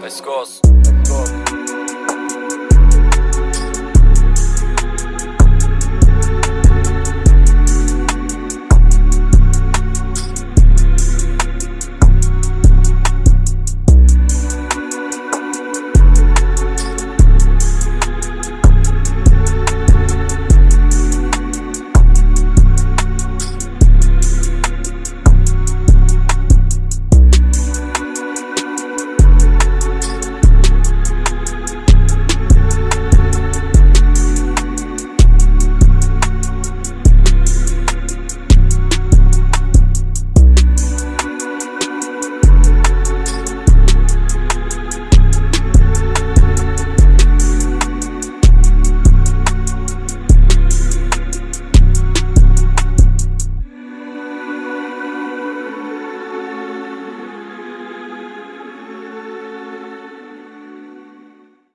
Let's go.